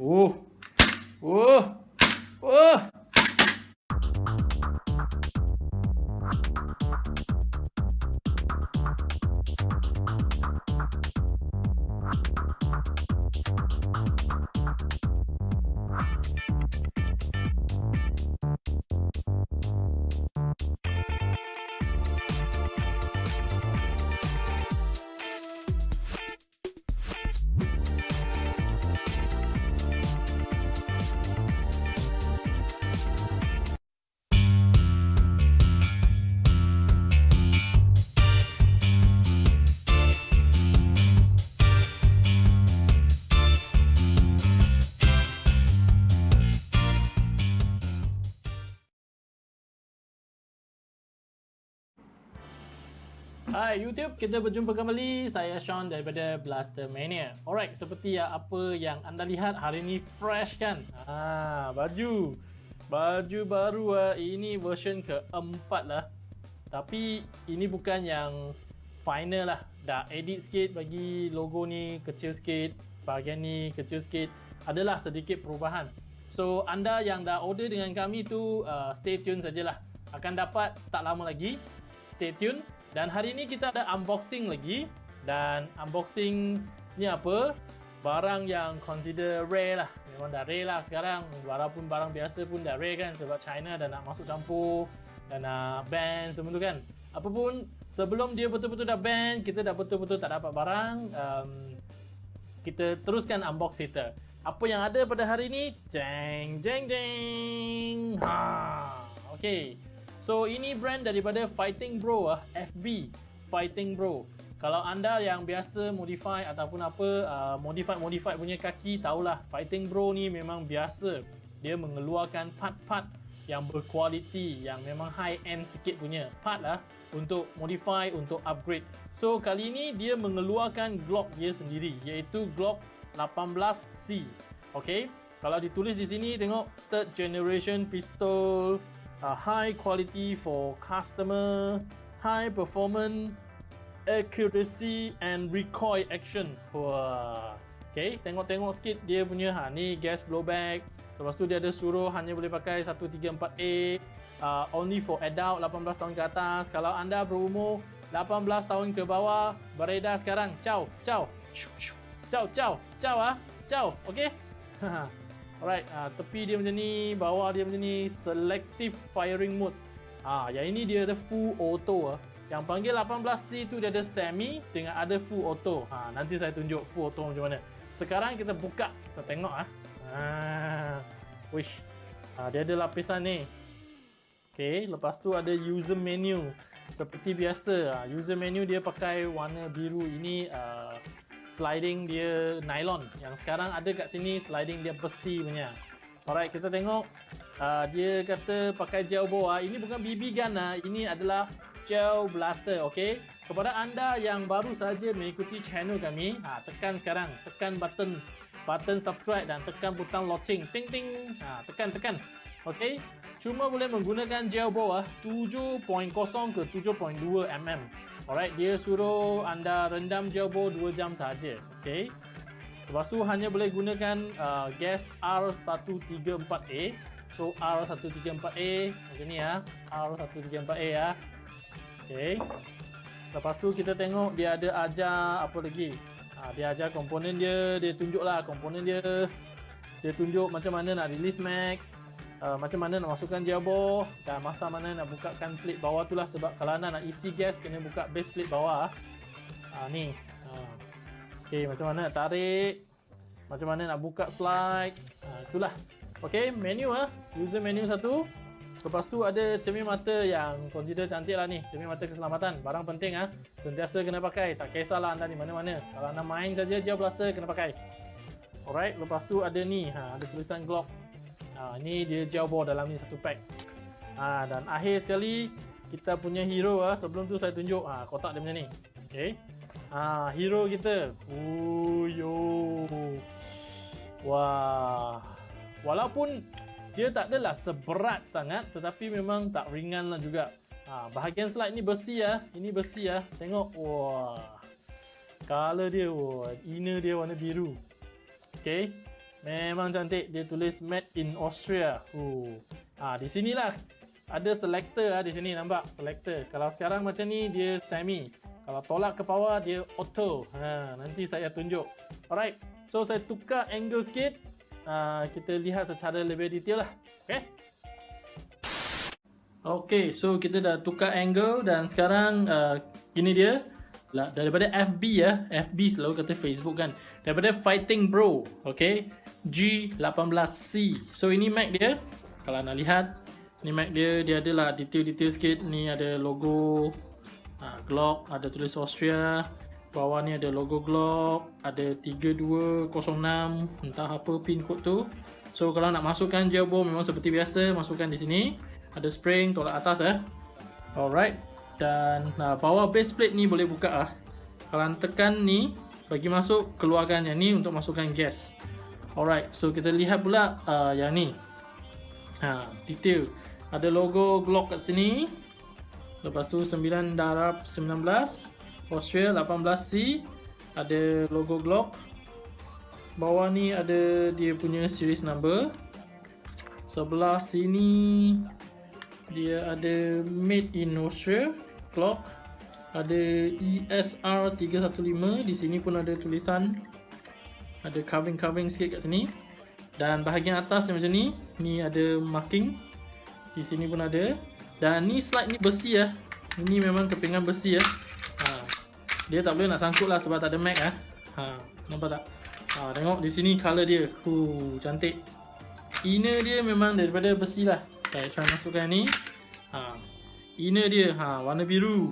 Oh. Oh. Oh. Hai YouTube, kita berjumpa kembali. Saya Sean daripada Blaster Mania. Alright, seperti apa yang anda lihat hari ini fresh kan? Ah, baju. Baju baru ah. Ini version keempat lah. Tapi ini bukan yang final lah. Dah edit sikit bagi logo ni kecil sikit. Bahagian ni kecil sikit. Adalah sedikit perubahan. So, anda yang dah order dengan kami tu uh, stay tune sajalah. Akan dapat tak lama lagi. Stay tune. Dan hari ini kita ada unboxing lagi dan unboxing ni apa? Barang yang consider rare lah. Memang dah rare lah sekarang. Walaupun barang biasa pun dah rare kan sebab China dah nak masuk campur dan nak ban semua tu kan. Apapun sebelum dia betul-betul dah ban, kita dah betul-betul tak dapat barang. Um, kita teruskan unbox kita. Apa yang ada pada hari ini? Jeng jeng jeng. Ha. Okay. So ini brand daripada Fighting Bro ah, FB Fighting Bro. Kalau anda yang biasa modify ataupun apa uh, modify modify punya kaki tahulah Fighting Bro ni memang biasa. Dia mengeluarkan part-part yang berkualiti yang memang high end sikit punya part lah untuk modify untuk upgrade. So kali ini dia mengeluarkan Glock dia sendiri iaitu Glock 18C. Okay. Kalau ditulis di sini tengok third generation pistol uh, high quality for customer, high performance, accuracy and recoil action. Wah. Okay, tengok-tengok sikit dia punya ha ni gas blowback. Lepas tu dia ada suruh hanya boleh pakai 134A uh, only for adult 18 tahun ke atas. Kalau anda berumur 18 tahun ke bawah beredar sekarang. Ciao, ciao. Ciao, ciao. Ciao ah. Ciao. Okey. Alright, uh, tepi dia macam ni, bawah dia macam ni, selective firing mode. Ah, uh, yang ini dia ada full auto ah. Yang panggil 18C tu dia ada semi dengan ada full auto. Ha, nanti saya tunjuk full auto macam mana. Sekarang kita buka, kita tengok ah. Ha. Wish. Ha, dia ada lapisan ni. Okay, lepas tu ada user menu. Seperti biasa, ha, user menu dia pakai warna biru ini uh, sliding dia nylon. Yang sekarang ada kat sini sliding dia besi punya. Alright kita tengok. Uh, dia kata pakai gel uh. ini bukan BB gun uh. ini adalah gel blaster okay? kepada anda yang baru saja mengikuti channel kami ha, tekan sekarang. Tekan button. Button subscribe dan tekan butang loceng. Ting ting. Ha, tekan tekan. Okay? cuma boleh menggunakan gel uh, 7.0 ke 7.2 mm Alright, dia suruh anda rendam jauh 2 jam saja. Okay. Lepas tu hanya boleh gunakan uh, gas R134A. So R134A macam ni ya. R134A ya. Okay. Lepas tu kita tengok dia ada ajar apa lagi. Ha, dia ajar komponen dia, dia tunjuklah komponen dia. Dia tunjuk macam mana nak release mag, uh, macam mana nak masukkan jabo dan masa mana nak bukakan plate bawah tu lah sebab kalau anda nak isi gas kena buka base plate bawah. Uh, ni. Uh. ok macam mana nak tarik? Macam mana nak buka slide? Uh, itulah ok menu ah. Uh. user menu satu. Lepas tu ada cermin mata yang consider cantik lah ni. Cermin mata keselamatan. Barang penting ah. Uh. sentiasa kena pakai. Tak kisahlah anda di mana-mana. Kalau anda main saja gel blaster kena pakai. Alright lepas tu ada ni. Ha, ada tulisan Glock Ha, ni dia jawbo dalam ni satu pack. Ha, dan akhir sekali kita punya hero ah sebelum tu saya tunjuk ah ha, kotak dia macam ni. Okey. Ha, hero kita. Uyo. Wah. Walaupun dia tak adalah seberat sangat tetapi memang tak ringan lah juga. Ha, bahagian slide ni besi ya. Ini besi ya. Tengok. Wah. Color dia. Wah. Inner dia warna biru. Okey. Memang cantik. Dia tulis made in Austria. Uh. Ha, di sinilah ada selector ah di sini nampak selector. Kalau sekarang macam ni dia semi. Kalau tolak ke bawah dia auto. Ha, nanti saya tunjuk. Alright. So saya tukar angle sikit. Ha, kita lihat secara lebih detail lah. Okay. Okay, so kita dah tukar angle dan sekarang uh, gini dia lah daripada FB ya FB selalu kata Facebook kan. Daripada Fighting Bro okay? G18C so ini Mac dia. Kalau nak lihat ni Mac dia dia adalah detail-detail sikit. Ni ada logo ha, Glock ada tulis Austria. Bawah ni ada logo Glock ada 3206 entah apa pin code tu. So kalau nak masukkan jailbore memang seperti biasa masukkan di sini. Ada spring tolak atas eh. Alright dan nah, bawah base plate ni boleh buka ah. Kalau tekan ni bagi masuk keluarkan yang ni untuk masukkan gas. Alright, so kita lihat pula uh, yang ni. Ha, detail. Ada logo Glock kat sini. Lepas tu 9 darab 19, Austria 18C. Ada logo Glock. Bawah ni ada dia punya series number. Sebelah sini dia ada made in Austria clock ada ESR 315 di sini pun ada tulisan. Ada carving-carving sikit kat sini. Dan bahagian atas macam ni ni ada marking. Di sini pun ada. Dan ni slide ni besi ya. Ini memang kepingan besi ya. Ha. dia tak boleh nak sangkut lah sebab tak ada mag ya. ha. nampak tak? Ha, tengok di sini color dia. Huh, cantik. Inner dia memang daripada besi lah. Saya try masukkan ni. Ha. Inner dia ha warna biru.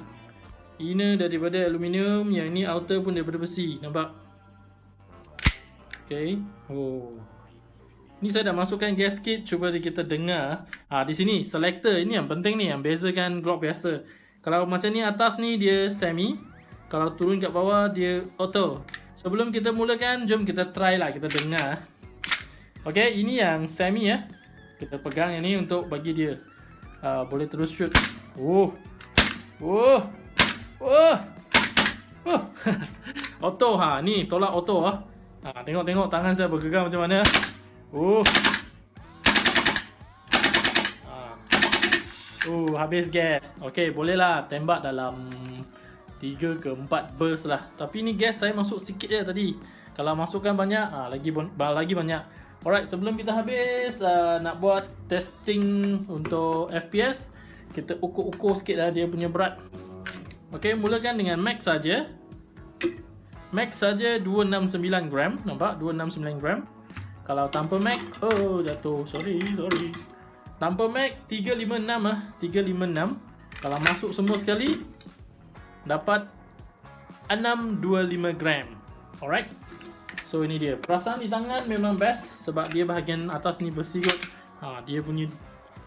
Inner daripada aluminium, yang ni outer pun daripada besi. Nampak? Okay. Oh. Ni saya dah masukkan gasket cuba kita dengar. Ha, di sini selector ini yang penting ni yang bezakan Glock biasa. Kalau macam ni atas ni dia semi. Kalau turun kat bawah dia auto. Sebelum kita mulakan, jom kita try lah kita dengar. Okay, ini yang semi ya. Kita pegang yang ni untuk bagi dia uh, boleh terus shoot. Oh. Oh. auto ha ni tolak auto ah. Ha tengok-tengok tangan saya bergegar macam mana. Oh. Ha. Oh, habis gas. Okey, bolehlah tembak dalam 3 ke 4 burst lah. Tapi ni gas saya masuk sikit je tadi. Kalau masukkan banyak, ha, lagi lagi banyak. Alright, sebelum kita habis uh, nak buat testing untuk FPS, kita ukur-ukur sikit lah dia punya berat. Ok mulakan dengan max saja. Max saja 269 gram. Nampak? 269 gram. Kalau tanpa max oh jatuh. Sorry sorry. Tanpa max 356 ah. 356 kalau masuk semua sekali dapat 625 gram. Alright? So ini dia. Perasaan di tangan memang best sebab dia bahagian atas ni bersih kot. Ha, dia punya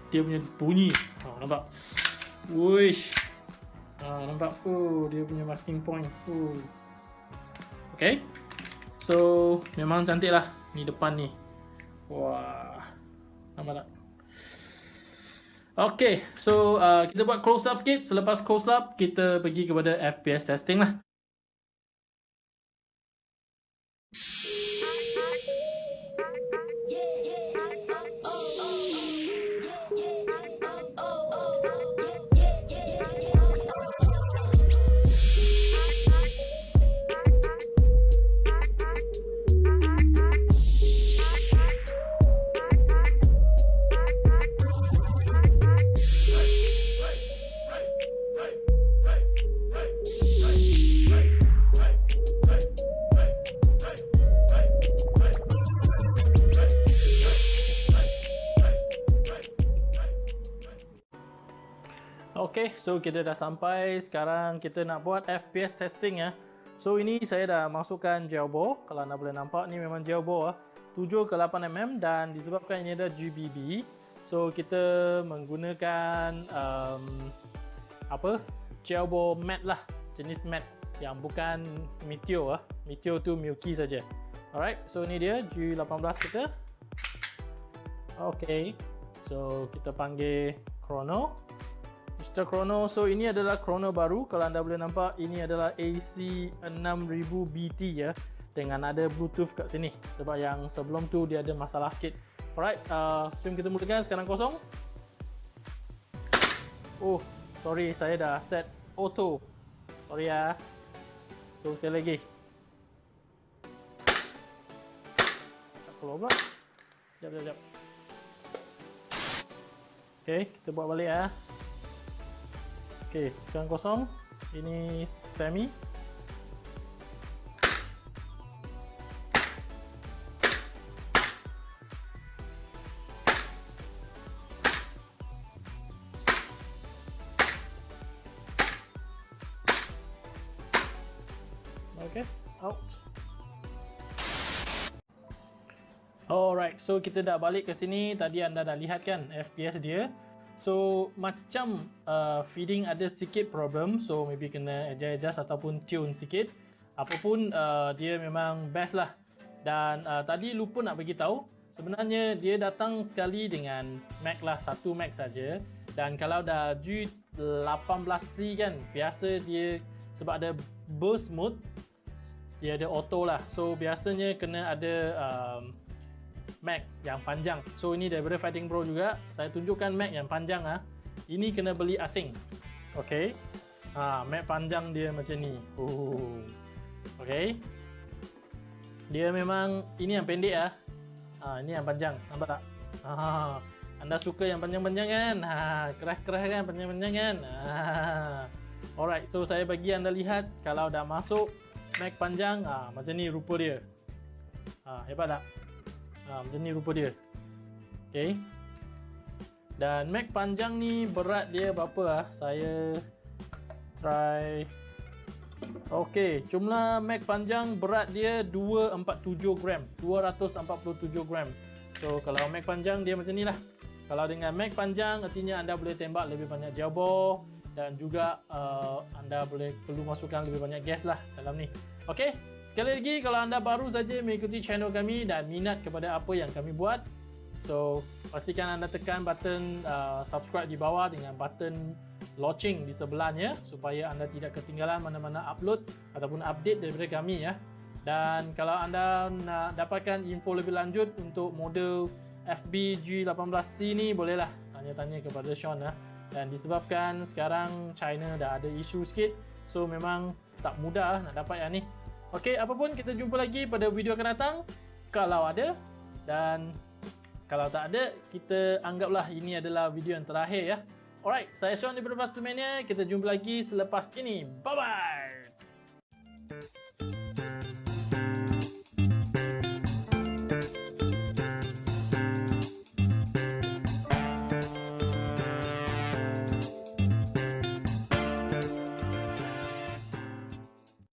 dia punya bunyi. Ha, nampak? Wish. Ha, nampak? Oh, dia punya marking point. Oh. Okay. So, memang cantik lah. Ni depan ni. Wah. Nampak tak? Okay. So, uh, kita buat close up sikit. Selepas close up, kita pergi kepada FPS testing lah. So kita dah sampai. Sekarang kita nak buat FPS testing ya. So ini saya dah masukkan jailbore. Kalau anda boleh nampak ni memang jailbore 7 ke 8 mm dan disebabkan ini ada GBB. So kita menggunakan um, apa? Jailbore mat lah, jenis mat yang bukan Meteor ah. Meteor tu Milky saja. Alright, so ini dia G18 kita. Okay, so kita panggil Chrono. Mr. Chrono. So ini adalah Chrono baru. Kalau anda boleh nampak ini adalah AC6000 BT ya. dengan ada bluetooth kat sini sebab yang sebelum tu dia ada masalah sikit alright uh, jom kita mulakan sekarang kosong oh sorry saya dah set auto sorry ya so sekali lagi tak keluar pula jap jap jap ok kita buat balik ya ok sekarang kosong ini semi Okay, out. Alright, so kita dah balik ke sini. Tadi anda dah lihat kan FPS dia. So macam uh, feeding ada sikit problem, so maybe kena adjust ataupun tune sikit. Apapun uh, dia memang best lah. Dan uh, tadi lupa nak bagi tahu, sebenarnya dia datang sekali dengan Mac lah, satu Mac saja. Dan kalau dah G18C kan, biasa dia sebab ada burst mode, dia ada auto lah so biasanya kena ada um, Mac yang panjang so ini daripada Fighting Pro juga saya tunjukkan Mac yang panjang ah. ini kena beli asing ok ha, Mac panjang dia macam ni oh. ok dia memang ini yang pendek ah. Ha, ini yang panjang nampak tak ha, anda suka yang panjang-panjang kan ha, kerah-kerah kan panjang-panjang kan ha. alright so saya bagi anda lihat kalau dah masuk Mac panjang ha, macam ni rupa dia. Ha, hebat tak? Ha, macam ni rupa dia. Okey. Dan Mac panjang ni berat dia berapa ah? Saya try Okey, jumlah Mac panjang berat dia 247 gram. 247 gram. So kalau Mac panjang dia macam ni lah. Kalau dengan Mac panjang artinya anda boleh tembak lebih banyak jauh bore dan juga uh, anda boleh perlu masukkan lebih banyak gas lah dalam ni. Okey, sekali lagi kalau anda baru saja mengikuti channel kami dan minat kepada apa yang kami buat, so pastikan anda tekan button uh, subscribe di bawah dengan button launching di sebelahnya supaya anda tidak ketinggalan mana-mana upload ataupun update daripada kami ya. Dan kalau anda nak dapatkan info lebih lanjut untuk model FBG18C ni bolehlah tanya-tanya kepada Sean ya. Dan disebabkan sekarang China dah ada isu sikit, so memang tak mudah nak dapat yang ni. Okey, apapun kita jumpa lagi pada video akan datang kalau ada dan kalau tak ada, kita anggaplah ini adalah video yang terakhir ya. Alright, saya Sean daripada Pastor Mania. Kita jumpa lagi selepas ini. Bye-bye!